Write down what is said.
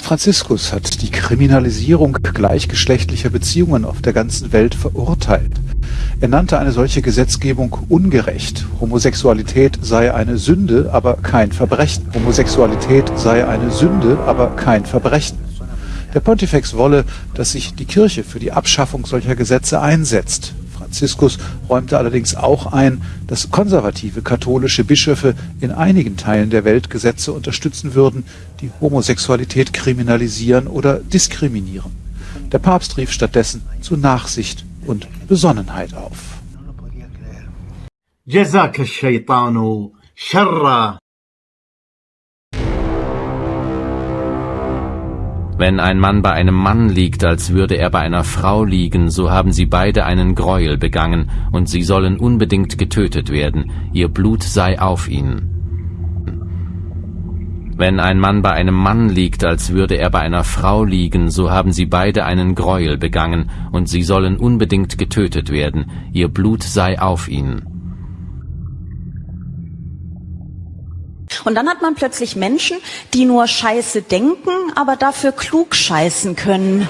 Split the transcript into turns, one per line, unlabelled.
Franziskus hat die Kriminalisierung gleichgeschlechtlicher Beziehungen auf der ganzen Welt verurteilt. Er nannte eine solche Gesetzgebung ungerecht. Homosexualität sei eine Sünde, aber kein Verbrechen. Homosexualität sei eine Sünde, aber kein Verbrechen. Der Pontifex wolle, dass sich die Kirche für die Abschaffung solcher Gesetze einsetzt. Franziskus räumte allerdings auch ein, dass konservative katholische Bischöfe in einigen Teilen der Welt Gesetze unterstützen würden, die Homosexualität kriminalisieren oder diskriminieren. Der Papst rief stattdessen zu Nachsicht und Besonnenheit auf.
Wenn ein Mann bei einem Mann liegt, als würde er bei einer Frau liegen, so haben sie beide einen Gräuel begangen, und sie sollen unbedingt getötet werden, ihr Blut sei auf ihnen. Wenn ein Mann bei einem Mann liegt, als würde er bei einer Frau liegen, so haben sie beide einen Gräuel begangen, und sie sollen unbedingt getötet werden, ihr Blut sei auf ihnen.
Und dann hat man plötzlich Menschen, die nur Scheiße denken, aber dafür klug scheißen können.